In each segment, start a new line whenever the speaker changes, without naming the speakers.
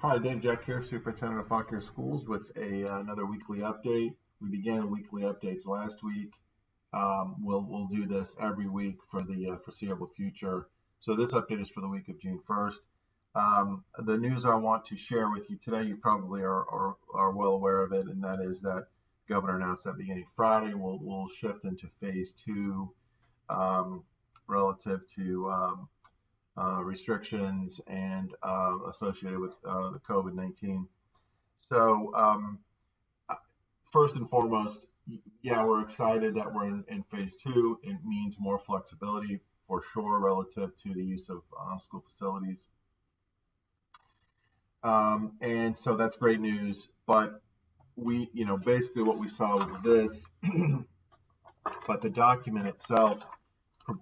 Hi, Dave Jeck here, Superintendent of Fauquier Schools, with a, uh, another weekly update. We began weekly updates last week. Um, we'll we'll do this every week for the uh, foreseeable future. So this update is for the week of June 1st. Um, the news I want to share with you today, you probably are, are, are well aware of it, and that is that governor announced that beginning Friday we'll, we'll shift into phase two um, relative to um, uh, restrictions and uh, associated with uh, the COVID 19. So, um, first and foremost, yeah, we're excited that we're in, in, phase two. It means more flexibility for sure relative to the use of uh, school facilities. Um, and so that's great news. But we, you know, basically what we saw was this, but the document itself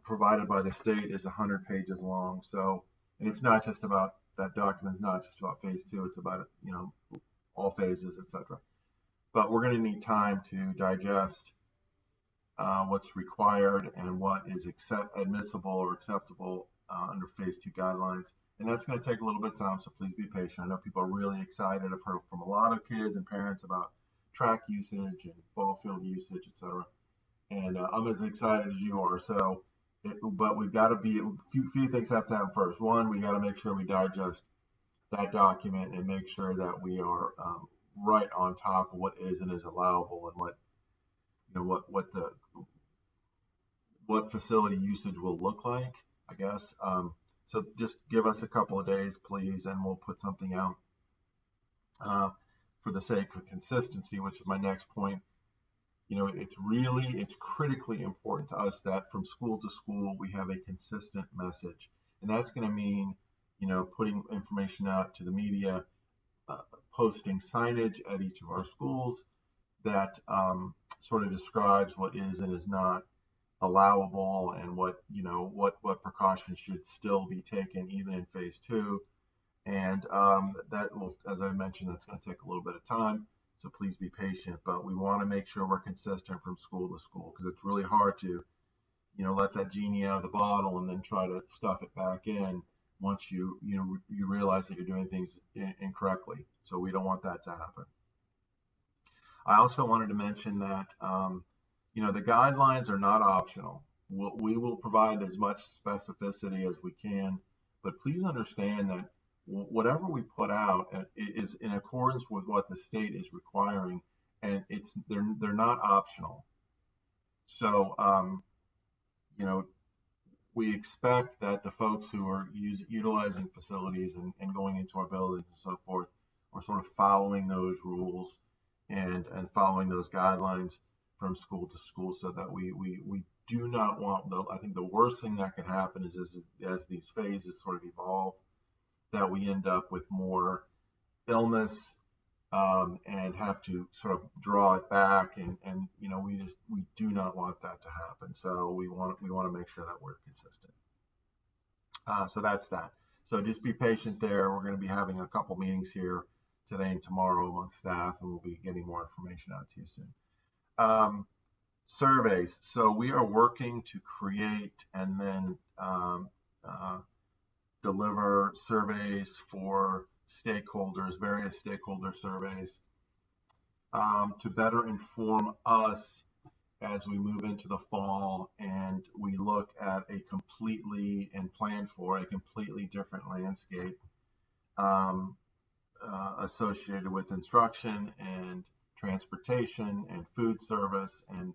provided by the state is 100 pages long. So, and it's not just about that document is not just about phase two. It's about you know all phases, etc. But we're going to need time to digest uh, what's required and what is accept, admissible or acceptable uh, under phase two guidelines. And that's going to take a little bit of time, so please be patient. I know people are really excited. I've heard from a lot of kids and parents about track usage and ball field usage, etc. And uh, I'm as excited as you are. So it, but we've got to be a few, few things have to happen first. One, we got to make sure we digest that document and make sure that we are um, right on top of what is and is allowable and what you know what what the what facility usage will look like. I guess. Um, so just give us a couple of days, please, and we'll put something out. Uh, for the sake of consistency, which is my next point, you know, it's really, it's critically important to us that from school to school, we have a consistent message. And that's going to mean, you know, putting information out to the media, uh, posting signage at each of our schools that um, sort of describes what is and is not allowable and what, you know, what, what precautions should still be taken even in phase two. And um, that will, as I mentioned, that's going to take a little bit of time. So please be patient, but we want to make sure we're consistent from school to school because it's really hard to, you know, let that genie out of the bottle and then try to stuff it back in once you, you know, you realize that you're doing things incorrectly. So we don't want that to happen. I also wanted to mention that, um, you know, the guidelines are not optional. We'll, we will provide as much specificity as we can, but please understand that whatever we put out uh, is in accordance with what the state is requiring, and it's they're they're not optional. So, um, you know, we expect that the folks who are use, utilizing facilities and, and going into our buildings and so forth are sort of following those rules and and following those guidelines from school to school, so that we we we do not want the. I think the worst thing that can happen is as as these phases sort of evolve that we end up with more illness um, and have to sort of draw it back and, and you know we just we do not want that to happen. So we want we want to make sure that we're consistent. Uh, so that's that. So just be patient there. We're going to be having a couple meetings here today and tomorrow among staff and we'll be getting more information out to you soon. Um, surveys. So we are working to create and then um, uh, deliver surveys for stakeholders, various stakeholder surveys, um, to better inform us as we move into the fall and we look at a completely and plan for a completely different landscape um, uh, associated with instruction and transportation and food service and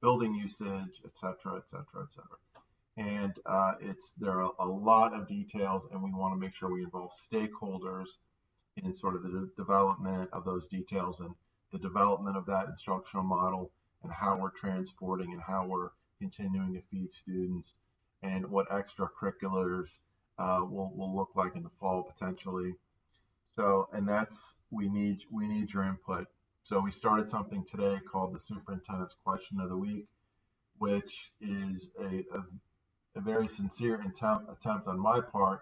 building usage, et cetera, et cetera, et cetera and uh, it's there are a lot of details, and we want to make sure we involve stakeholders in sort of the de- development of those details and the development of that instructional model and how we're transporting and how we're continuing to feed students and what extracurriculars uh, will, will look like in the fall potentially. So, and that's we need we need your input. So we started something today called the Superintendent's Question of the Week, which is a, a a very sincere attempt, attempt on my part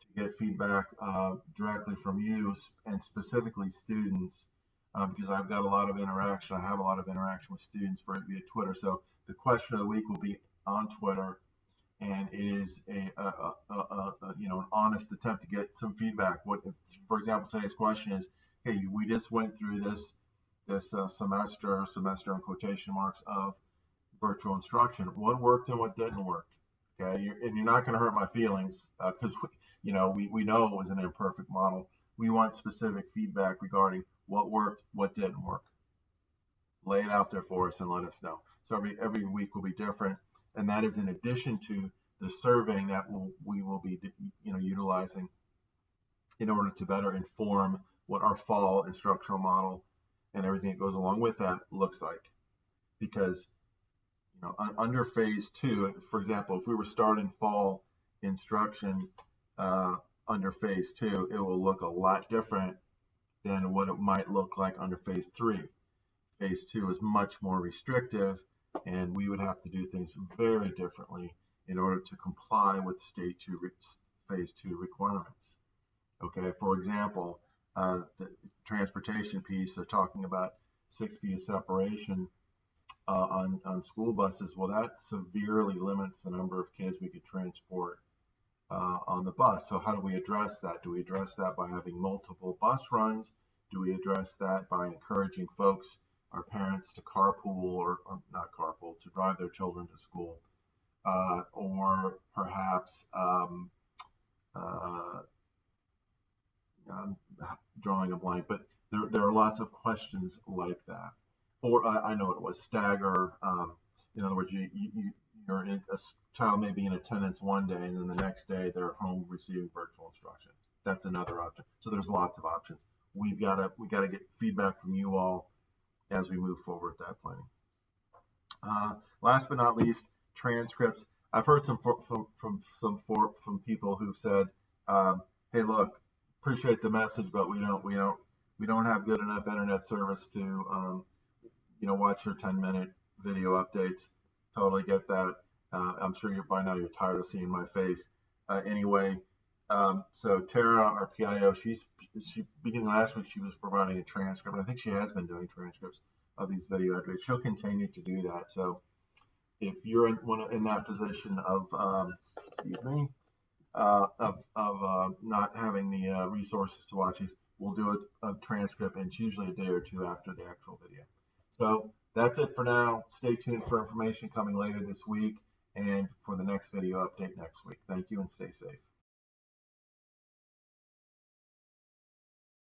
to get feedback uh, directly from you and specifically students uh, because I've got a lot of interaction. I have a lot of interaction with students for via Twitter. So the question of the week will be on Twitter, and it is a, a, a, a, you know an honest attempt to get some feedback. What, if, for example, today's question is, hey, we just went through this this uh, semester, semester in quotation marks of virtual instruction. What worked and what didn't work. Okay, you're, and you're not going to hurt my feelings because uh, you know we, we know it was an imperfect model. We want specific feedback regarding what worked, what didn't work. Lay it out there for us and let us know. So every every week will be different, and that is in addition to the surveying that we'll, we will be you know utilizing in order to better inform what our fall instructional model and everything that goes along with that looks like. Because know under phase two, for example, if we were starting fall instruction uh, under phase two, it will look a lot different than what it might look like under phase three. Phase two is much more restrictive, and we would have to do things very differently in order to comply with state two phase two requirements. Okay, for example, uh, the transportation piece, they're talking about six feet of separation uh, on, on school buses. Well, that severely limits the number of kids we could transport uh, on the bus. So how do we address that? Do we address that by having multiple bus runs? Do we address that by encouraging folks, our parents, to carpool or, or not carpool, to drive their children to school? Uh, or perhaps um, uh, I'm drawing a blank, but there, there are lots of questions like that. Or I, I know it was stagger. Um, in other words, you, you, you're in, a child may be in attendance one day and then the next day they're home receiving virtual instruction. That's another option. So there's lots of options. We've got to we got to get feedback from you all as we move forward with that planning. Uh, last but not least, transcripts. I've heard some from from, from some for, from people who've said, um, "Hey, look, appreciate the message, but we don't we don't we don't have good enough internet service to um, you know watch your 10 minute video updates." Totally get that. Uh, I'm sure you're by now you're tired of seeing my face. Uh, anyway, um, so Tara, our PIO, she's she beginning last week she was providing a transcript. I think she has been doing transcripts of these video updates. She'll continue to do that. So if you're in one in that position of um, excuse me uh, of of uh, not having the uh, resources to watch these, we'll do a, a transcript, and it's usually a day or two after the actual video. So that's it for now. Stay tuned for information coming later this week and for the next video update next week. Thank you and stay safe.